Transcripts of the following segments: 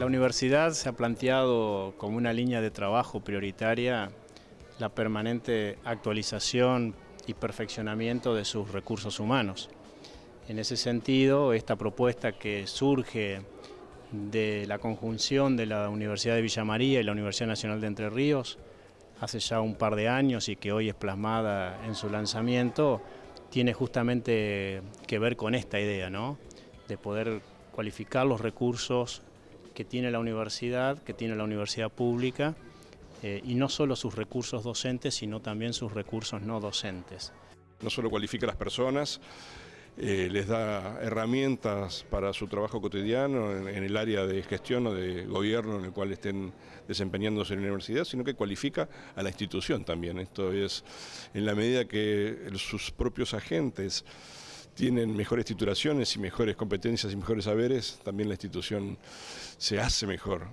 La universidad se ha planteado como una línea de trabajo prioritaria la permanente actualización y perfeccionamiento de sus recursos humanos. En ese sentido, esta propuesta que surge de la conjunción de la Universidad de Villa María y la Universidad Nacional de Entre Ríos hace ya un par de años y que hoy es plasmada en su lanzamiento, tiene justamente que ver con esta idea, ¿no? de poder cualificar los recursos que tiene la universidad, que tiene la universidad pública, eh, y no solo sus recursos docentes, sino también sus recursos no docentes. No solo cualifica a las personas, eh, les da herramientas para su trabajo cotidiano en, el área de gestión o de gobierno en el cual estén desempeñándose en la universidad, sino que cualifica a la institución también. Esto es, en la medida que sus propios agentes tienen mejores titulaciones y mejores competencias y mejores saberes, también la institución se hace mejor.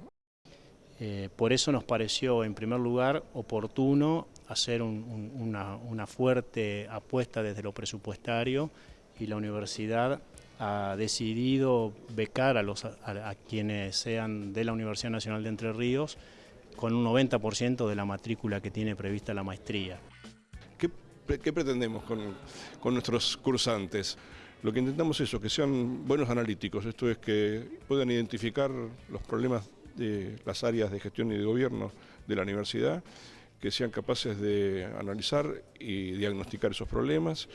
Eh, por eso nos pareció, en primer lugar, oportuno hacer una, fuerte apuesta desde lo presupuestario y la universidad ha decidido becar a, los, a, quienes sean de la Universidad Nacional de Entre Ríos con un 90% de la matrícula que tiene prevista la maestría. ¿Qué, pretendemos con, con nuestros cursantes? Lo que intentamos es eso, que sean buenos analíticos, esto es que puedan identificar los problemas de las áreas de gestión y de gobierno de la universidad, que sean capaces de analizar y diagnosticar esos problemas,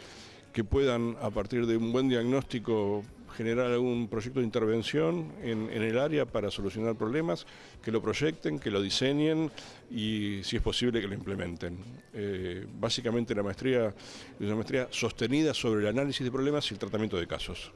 que puedan a partir de un buen diagnóstico generar algún proyecto de intervención en, el área para solucionar problemas, que lo proyecten, que lo diseñen y si es posible que lo implementen. Eh, básicamente la maestría es una maestría sostenida sobre el análisis de problemas y el tratamiento de casos.